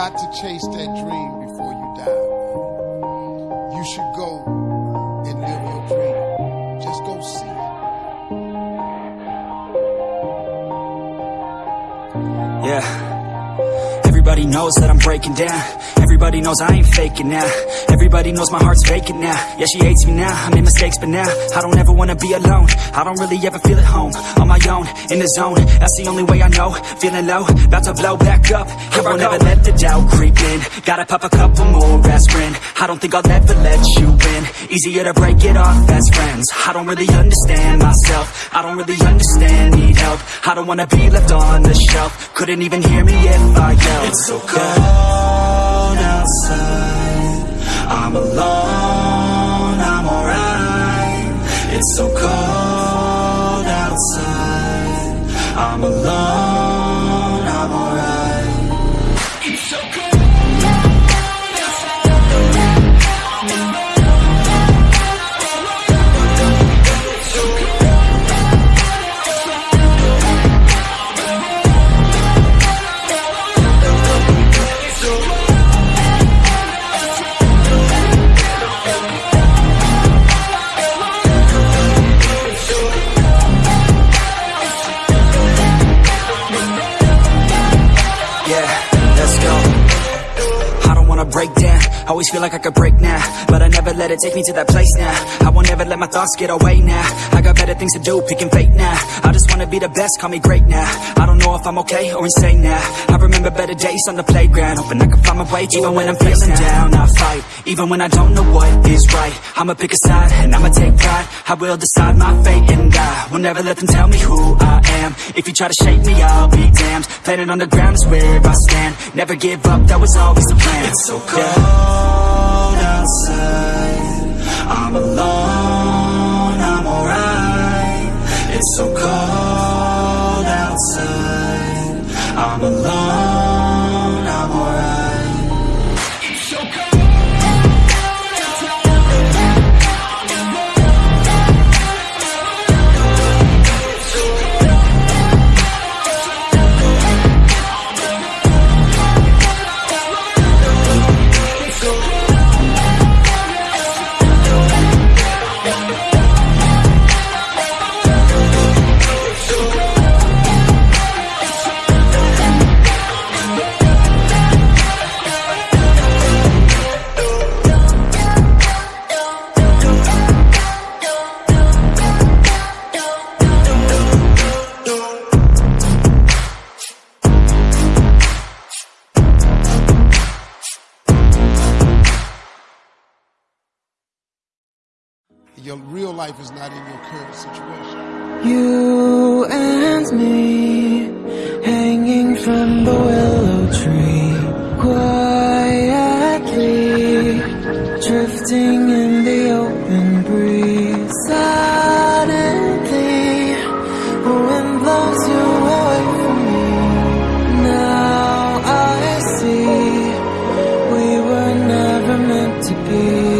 got to chase that dream before you die. You should go and live your dream. Just go see it. Yeah. Everybody knows that I'm breaking down Everybody knows I ain't faking now Everybody knows my heart's faking now Yeah, she hates me now, I made mistakes but now I don't ever wanna be alone I don't really ever feel at home On my own, in the zone. That's the only way I know. Feeling low, about to blow back up. Here I won't ever let the doubt creep in. Gotta pop a couple more aspirin. I don't think I'll ever let you in Easier to break it off as friends. I don't really understand myself. I don't really understand, need help. I don't wanna be left on the shelf. Couldn't even hear me if I yelled. It's so cold so cold break down. Always feel like I could break now But I never let it take me to that place now. I won't ever let my thoughts get away now. I got better things to do, picking fate now. I just wanna be the best, call me great now. I don't know if I'm okay or insane now. I remember better days on the playground Hoping I can find my way even when I'm feeling down. I fight, even when I don't know what is right. I'ma pick a side and I'ma take pride. I will decide my fate and I will never let them tell me who I am. If you try to shake me, I'll be damned. Planet on the ground is where I stand. Never give up, that was always the plan. It's so cold outside. I'm alone, I'm alright. It's so cold outside. I'm alone, your real life is not in your current situation. You and me hanging from the willow tree, quietly drifting in the open breeze. Suddenly, the wind blows you away from me. Now I see we were never meant to be.